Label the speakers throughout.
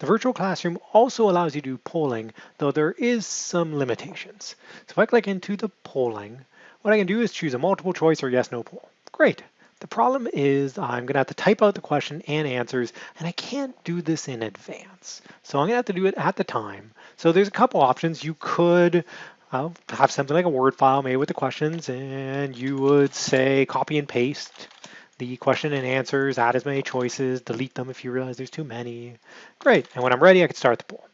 Speaker 1: The virtual classroom also allows you to do polling, though there is some limitations. So if I click into the polling, what I can do is choose a multiple choice or yes, no poll. Great. The problem is I'm gonna have to type out the question and answers, and I can't do this in advance. So I'm gonna have to do it at the time. So there's a couple options. You could uh, have something like a Word file made with the questions, and you would say copy and paste the question and answers, add as many choices, delete them if you realize there's too many. Great, and when I'm ready, I can start the poll.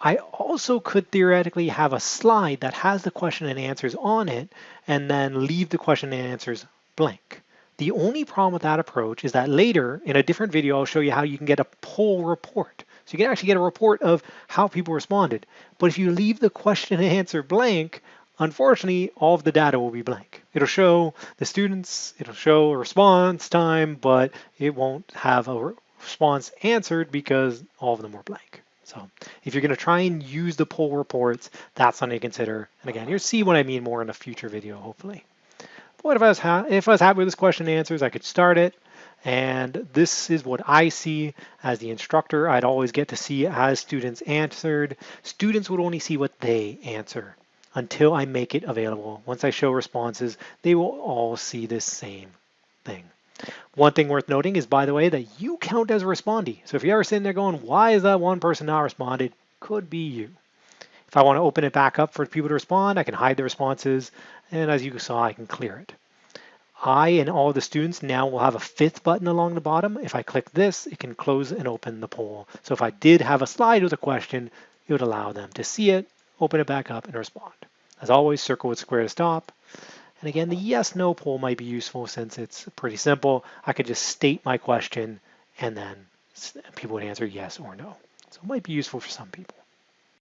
Speaker 1: I also could theoretically have a slide that has the question and answers on it and then leave the question and answers blank. The only problem with that approach is that later in a different video, I'll show you how you can get a poll report. So you can actually get a report of how people responded. But if you leave the question and answer blank, Unfortunately, all of the data will be blank. It'll show the students, it'll show response time, but it won't have a response answered because all of them were blank. So if you're going to try and use the poll reports, that's something to consider. And again, you'll see what I mean more in a future video, hopefully. But what if I was, if I was happy with this question and answers, I could start it. And this is what I see as the instructor. I'd always get to see as students answered. Students would only see what they answer until I make it available. Once I show responses, they will all see this same thing. One thing worth noting is, by the way, that you count as a respondee. So if you're ever sitting there going, why is that one person not responded? Could be you. If I want to open it back up for people to respond, I can hide the responses. And as you saw, I can clear it. I and all the students now will have a fifth button along the bottom. If I click this, it can close and open the poll. So if I did have a slide with a question, it would allow them to see it open it back up and respond. As always, circle with square to stop. And again, the yes, no poll might be useful since it's pretty simple. I could just state my question and then people would answer yes or no. So it might be useful for some people.